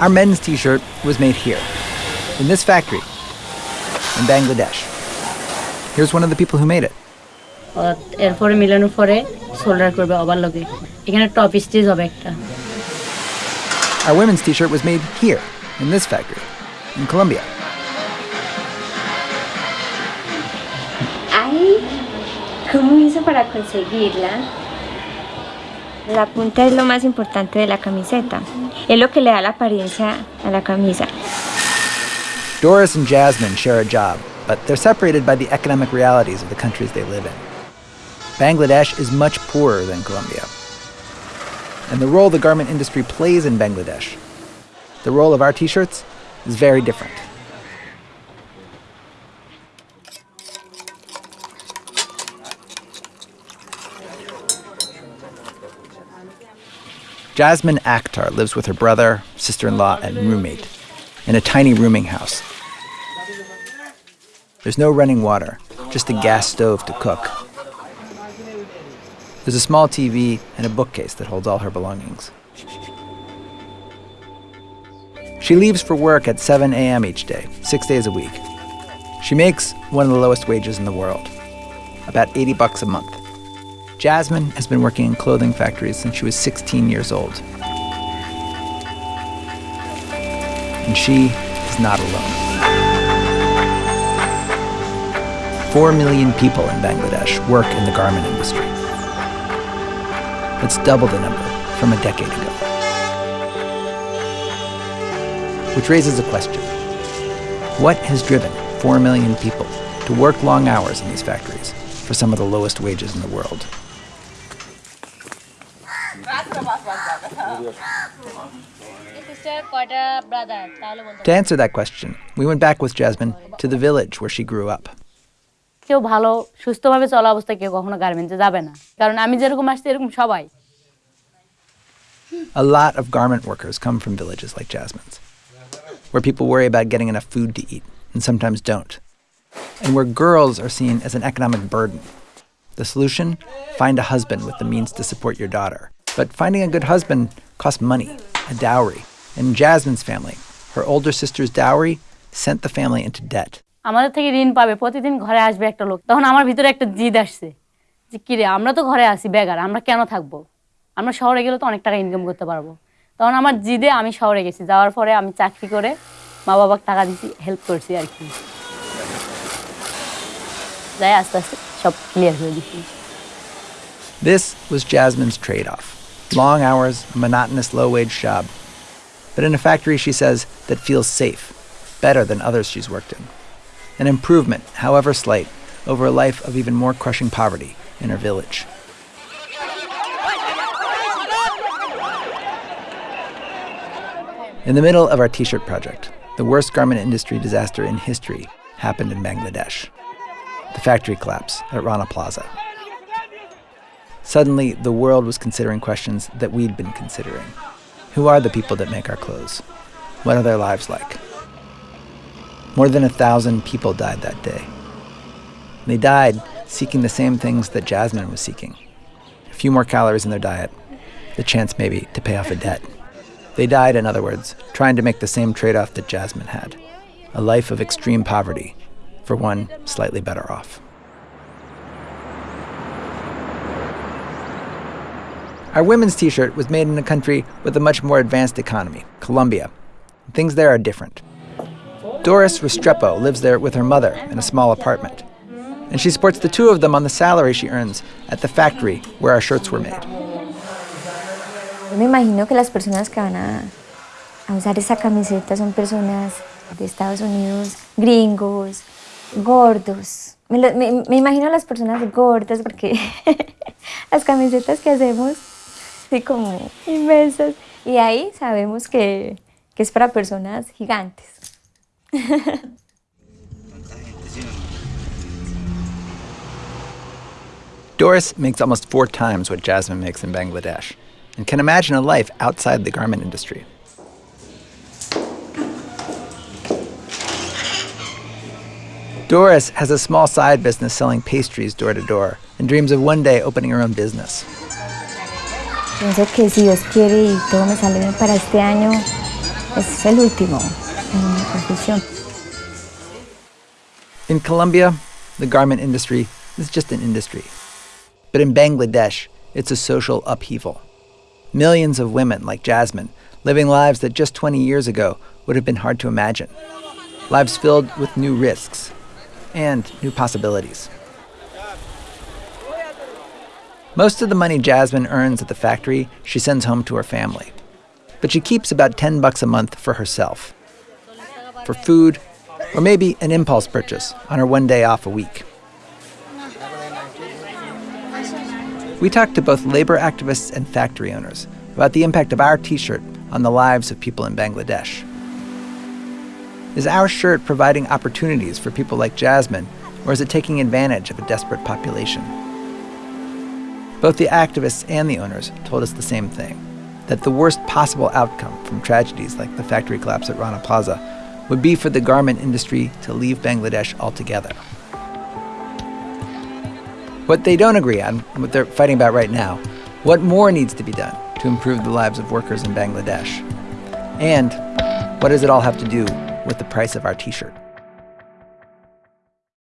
Our men's t shirt was made here, in this factory, in Bangladesh. Here's one of the people who made it. এরপরে মিলানোর পরে solder করবে আবার লগে এখানে top stitch হবে একটা Our women's t shirt was made here, in this factory, in Colombia. Ahí, ¿cómo hizo para conseguirla? La punta es lo más importante de la camiseta. Es lo que le da la apariencia a la camisa. Doris and Jasmine share a job, but they're separated by the economic realities of the countries they live in. Bangladesh is much poorer than Colombia. And the role the garment industry plays in Bangladesh, the role of our t shirts, is very different. Jasmine Akhtar lives with her brother, sister in law, and roommate in a tiny rooming house. There's no running water, just a gas stove to cook. There's a small TV and a bookcase that holds all her belongings. She leaves for work at 7 a.m. each day, six days a week. She makes one of the lowest wages in the world, about 80 bucks a month. Jasmine has been working in clothing factories since she was 16 years old. And she is not alone. Four million people in Bangladesh work in the garment industry. That's double the number from a decade ago. Which raises a question. What has driven 4 million people to work long hours in these factories for some of the lowest wages in the world? To answer that question, we went back with Jasmine to the village where she grew up. কেউ ভালো সুস্থভাবে চলা অবস্থায় কেউ কখনো গার্মেন্টসে যাবে না কারণ আমি যেরকম আসছি এরকম সবাই A lot of garment workers come from villages like Jasmine's, where people worry about getting enough food to eat and sometimes don't, and where girls are seen as an economic burden. The solution? Find a husband with the means to support your daughter. But finding a good husband costs money, a dowry. And in Jasmine's family, her older sister's dowry sent the family into debt. আমাদের থেকে ঋণ পাবে। প্রতিদিন ঘরে আসবে একটা লোক। তখন আমার ভিতরে একটা জিদ আসছে। যে কিরে আমরা তো ঘরে আসি বেগার আমরা কেন থাকব? আমরা শহরে গেলে তো অনেক টাকা ইনকাম করতে পারব। তখন আমার জিদে আমি শহরে গেছি। যাওয়ার পরে আমি চাকরি করে মা বাবাকে টাকা দিছি হেল্প করছি আর কি। যাই আস্তে আস্তে সব ক্লিয়ার হয়ে দিচ্ছি This was Jasmine's trade off long hours, a monotonous low wage job. But in a factory, she says, that feels safe, better than others she's worked in. An improvement, however slight, over a life of even more crushing poverty in her village. In the middle of our t shirt project, the worst garment industry disaster in history happened in Bangladesh the factory collapse at Rana Plaza. Suddenly, the world was considering questions that we'd been considering. Who are the people that make our clothes? What are their lives like? More than a thousand people died that day. They died seeking the same things that Jasmine was seeking a few more calories in their diet, the chance maybe to pay off a debt. They died, in other words, trying to make the same trade off that Jasmine had a life of extreme poverty for one slightly better off. Our women's t shirt was made in a country with a much more advanced economy, Colombia. Things there are different. Doris Restrepo lives there with her mother in a small apartment. And she supports the two of them on the salary she earns at the factory where our shirts were made. Me imagino que las personas que van a, a usar esa camiseta son personas de Estados Unidos, gringos, gordos. Me, me- me imagino a las personas gordas porque las camisetas que hacemos, así como inmensas. Y ahí sabemos que, que es para personas gigantes. Doris makes almost four times what Jasmine makes in Bangladesh and can imagine a life outside the garment industry. Doris has a small side business selling pastries door to door and dreams of one day opening her own business. Pienso que si Dios quiere y todo me sale bien para este año, es el último en mi profesión. In Colombia, the garment industry is just an industry. But in Bangladesh, it's a social upheaval. Millions of women like Jasmine living lives that just 20 years ago would have been hard to imagine. Lives filled with new risks and new possibilities. Most of the money Jasmine earns at the factory, she sends home to her family. But she keeps about 10 bucks a month for herself. For food, or maybe an impulse purchase on her one day off a week. We talked to both labor activists and factory owners about the impact of our t shirt on the lives of people in Bangladesh. Is our shirt providing opportunities for people like Jasmine, or is it taking advantage of a desperate population? Both the activists and the owners told us the same thing that the worst possible outcome from tragedies like the factory collapse at Rana Plaza would be for the garment industry to leave Bangladesh altogether. What they don't agree on, what they're fighting about right now, what more needs to be done to improve the lives of workers in Bangladesh? And what does it all have to do with the price of our t shirt?